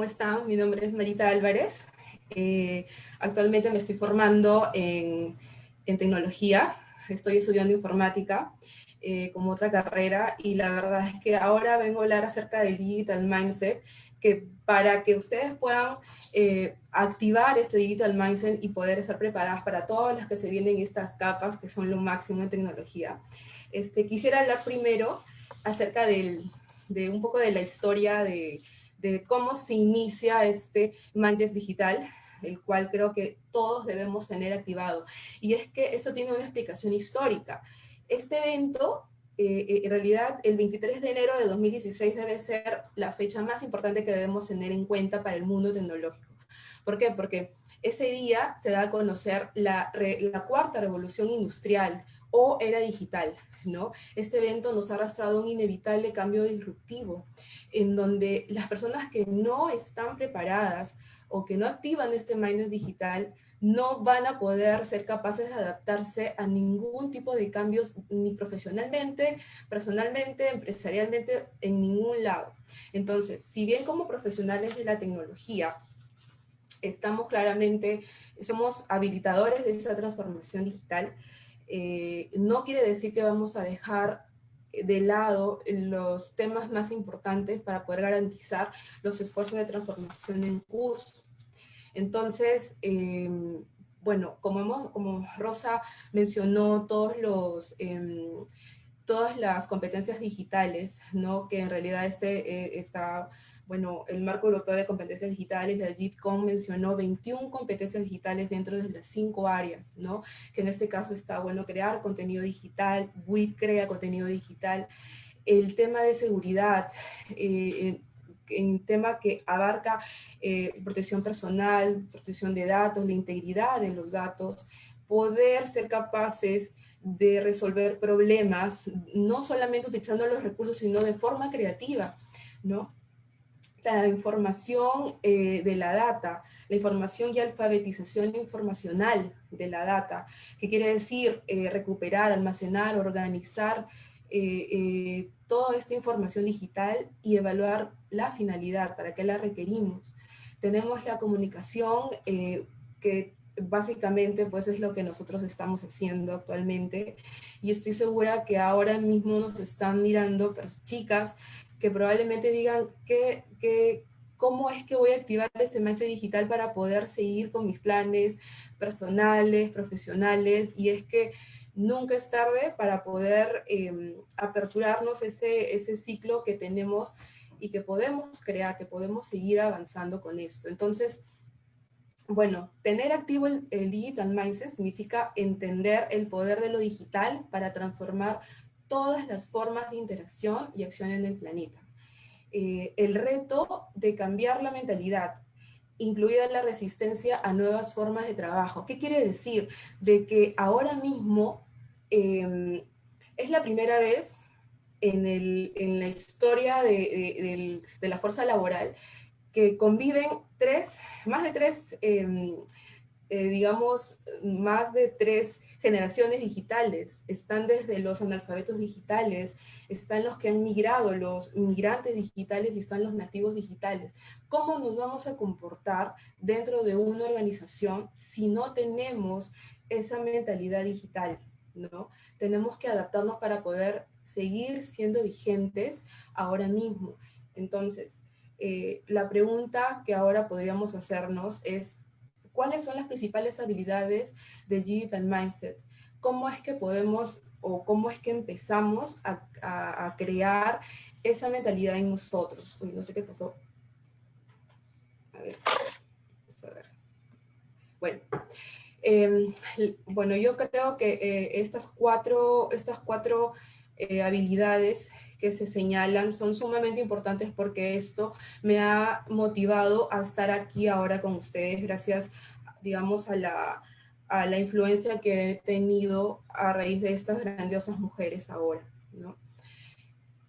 ¿cómo están? Mi nombre es Marita Álvarez. Eh, actualmente me estoy formando en, en, tecnología, estoy estudiando informática eh, como otra carrera y la verdad es que ahora vengo a hablar acerca del Digital Mindset, que para que ustedes puedan eh, activar este Digital Mindset y poder estar preparadas para todas las que se vienen estas capas que son lo máximo en tecnología. Este, quisiera hablar primero acerca del, de un poco de la historia de, de cómo se inicia este Mindset Digital, el cual creo que todos debemos tener activado. Y es que esto tiene una explicación histórica. Este evento, eh, eh, en realidad, el 23 de enero de 2016 debe ser la fecha más importante que debemos tener en cuenta para el mundo tecnológico. ¿Por qué? Porque ese día se da a conocer la, la cuarta revolución industrial o era digital. ¿no? Este evento nos ha arrastrado un inevitable cambio disruptivo, en donde las personas que no están preparadas o que no activan este mindset digital no van a poder ser capaces de adaptarse a ningún tipo de cambios, ni profesionalmente, personalmente, empresarialmente, en ningún lado. Entonces, si bien como profesionales de la tecnología, estamos claramente, somos habilitadores de esa transformación digital, eh, no quiere decir que vamos a dejar de lado los temas más importantes para poder garantizar los esfuerzos de transformación en curso. Entonces, em, bueno, como, hemos, como Rosa mencionó todos los, em, todas las competencias digitales, ¿no? que en realidad este, eh, está, bueno, el Marco Europeo de Competencias Digitales, la JITCOM mencionó 21 competencias digitales dentro de las cinco áreas, ¿no? que en este caso está, bueno, crear contenido digital, WIT crea contenido digital, el tema de seguridad, eh, en tema que abarca eh, protección personal, protección de datos, la integridad de los datos, poder ser capaces de resolver problemas, no solamente utilizando los recursos, sino de forma creativa, ¿no? La información eh, de la data, la información y alfabetización informacional de la data, que quiere decir eh, recuperar, almacenar, organizar toda esta información digital y evaluar la finalidad, para qué la requerimos. Tenemos la comunicación eh, que básicamente pues es lo que nosotros estamos haciendo actualmente y estoy segura que ahora mismo nos están mirando chicas que probablemente digan que, que cómo es que voy a activar este mes digital para poder seguir con mis planes personales, profesionales y es que nunca es tarde para poder em, aperturarnos ese, ese ciclo que tenemos y que podemos crear, que podemos seguir avanzando con esto. Entonces, bueno, tener activo el, Digital Mindset significa entender el poder de lo digital para transformar todas las formas de interacción y acción en el planeta. Eh, el reto de cambiar la mentalidad, incluida la resistencia a nuevas formas de trabajo. ¿Qué quiere decir? De que ahora mismo Em, es la primera vez en, la historia de, la fuerza laboral que conviven tres, más de tres, em, eh, digamos, más de tres generaciones digitales. Están desde los analfabetos digitales, están los que han migrado, los inmigrantes digitales y están los nativos digitales. ¿Cómo nos vamos a comportar dentro de una organización si no tenemos esa mentalidad digital? ¿no? Tenemos que adaptarnos para poder seguir siendo vigentes ahora mismo. Entonces, eh, la pregunta que ahora podríamos hacernos es, ¿cuáles son las principales habilidades de Digital Mindset? ¿Cómo es que podemos o cómo es que empezamos a, crear esa mentalidad en nosotros? Uy, no sé qué pasó. A ver, a ver. Bueno, Em, bueno, yo creo que eh, estas cuatro, estas cuatro eh, habilidades que se señalan son sumamente importantes porque esto me ha motivado a estar aquí ahora con ustedes gracias, digamos, a la, a la influencia que he tenido a raíz de estas grandiosas mujeres ahora. ¿no?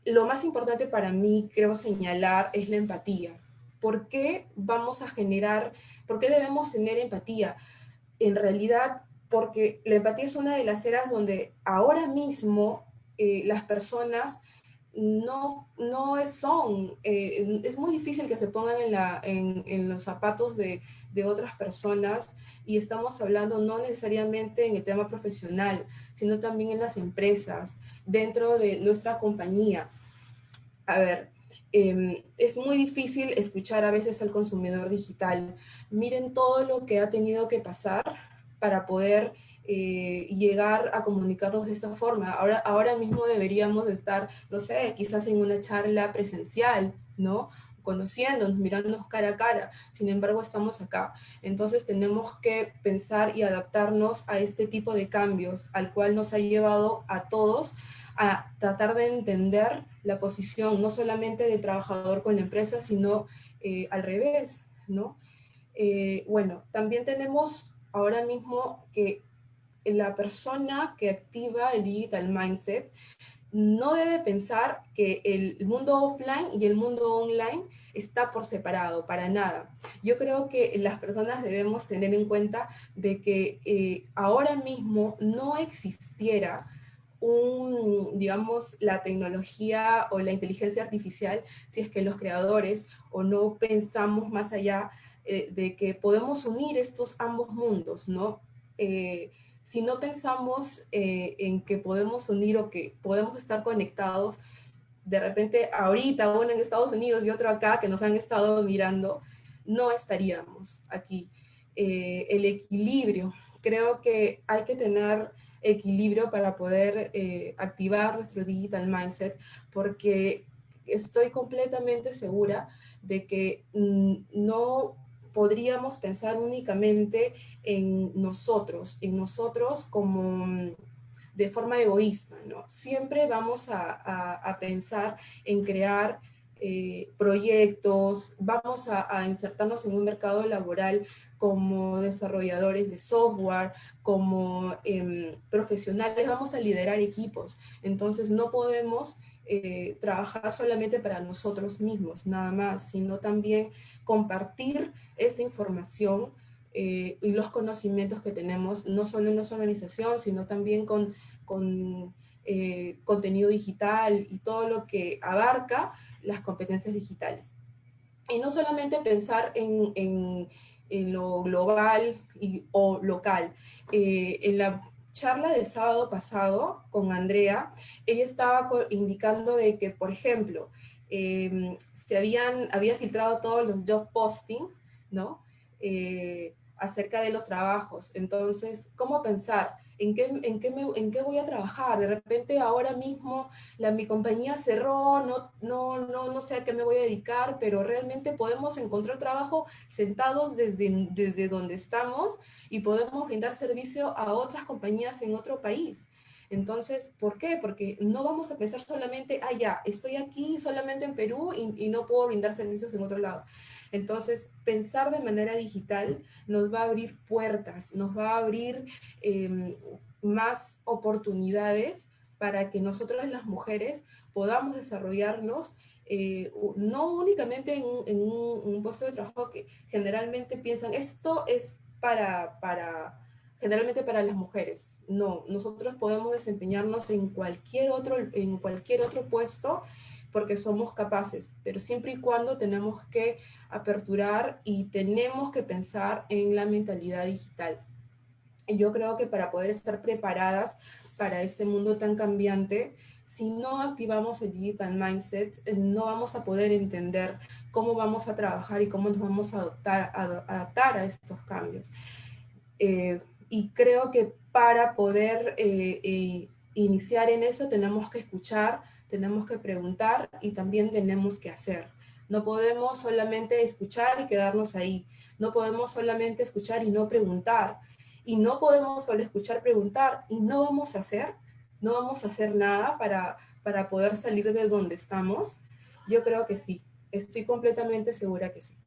Lo más importante para mí, creo señalar, es la empatía. ¿Por qué vamos a generar, por qué debemos tener empatía? en realidad, porque la empatía es una de las eras donde ahora mismo eh, las personas no, no son, eh, es muy difícil que se pongan en, la, en, los zapatos de, de, otras personas y estamos hablando no necesariamente en el tema profesional, sino también en las empresas, dentro de nuestra compañía. A ver, em, es muy difícil escuchar a veces al consumidor digital. Miren todo lo que ha tenido que pasar para poder eh, llegar a comunicarnos de esa forma. Ahora, ahora mismo deberíamos estar, no sé, quizás en una charla presencial, ¿no? conociéndonos, mirándonos cara a cara. Sin embargo, estamos acá. Entonces tenemos que pensar y adaptarnos a este tipo de cambios, al cual nos ha llevado a todos a tratar de entender la posición, no solamente del trabajador con la empresa, sino eh, al revés, ¿no? Eh, bueno, también tenemos ahora mismo que la persona que activa el digital mindset no debe pensar que el mundo offline y el mundo online está por separado, para nada. Yo creo que las personas debemos tener en cuenta de que eh, ahora mismo no existiera digamos, la tecnología o la inteligencia artificial si es que los creadores o no pensamos más allá eh, de que podemos unir estos ambos mundos, ¿no? Eh, si no pensamos eh, en que podemos unir o que podemos estar conectados, de repente ahorita uno en Estados Unidos y otro acá que nos han estado mirando, no estaríamos aquí. Eh, el equilibrio, creo que hay que tener equilibrio para poder eh, activar nuestro digital mindset porque estoy completamente segura de que mm, no podríamos pensar únicamente en nosotros, en nosotros como mm, de forma egoísta, ¿no? Siempre vamos a, pensar en crear eh, proyectos, vamos a, insertarnos en un mercado laboral como desarrolladores de software, como em, profesionales, vamos a liderar equipos. Entonces no podemos eh, trabajar solamente para nosotros mismos, nada más, sino también compartir esa información eh, y los conocimientos que tenemos, no solo en nuestra organización, sino también con, con eh, contenido digital y todo lo que abarca las competencias digitales. Y no solamente pensar en, en, en lo global y, o local. en la charla del sábado pasado con Andrea, ella estaba indicando de que, por ejemplo, em, se habían, había filtrado todos los job postings, ¿no? Eh, acerca de los trabajos. Entonces, ¿cómo pensar? ¿En qué, en, qué ¿En qué voy a trabajar? De repente ahora mismo la, mi compañía cerró, no, no, no, no sé a qué me voy a dedicar, pero realmente podemos encontrar trabajo sentados desde, desde donde estamos y podemos brindar servicio a otras compañías en otro país. Entonces, ¿por qué? Porque no vamos a pensar solamente, ah, ya, estoy aquí solamente en Perú y, y no puedo brindar servicios en otro lado. Entonces, pensar de manera digital nos va a abrir puertas, nos va a abrir em, más oportunidades para que nosotras las mujeres podamos desarrollarnos eh, no únicamente en, un, puesto de trabajo que generalmente piensan, esto es para, para, generalmente para las mujeres. No, nosotros podemos desempeñarnos en cualquier otro, en cualquier otro puesto porque somos capaces, pero siempre y cuando tenemos que aperturar y tenemos que pensar en la mentalidad digital. Y yo creo que para poder estar preparadas para este mundo tan cambiante, si no activamos el digital mindset, eh, no vamos a poder entender cómo vamos a trabajar y cómo nos vamos a adaptar a, estos cambios. Eh, y creo que para poder eh, iniciar en eso tenemos que escuchar, tenemos que preguntar y también tenemos que hacer. No podemos solamente escuchar y quedarnos ahí. No podemos solamente escuchar y no preguntar. Y no podemos solo escuchar, preguntar y no vamos a hacer. No vamos a hacer nada para, para poder salir de donde estamos. Yo creo que sí. Estoy completamente segura que sí.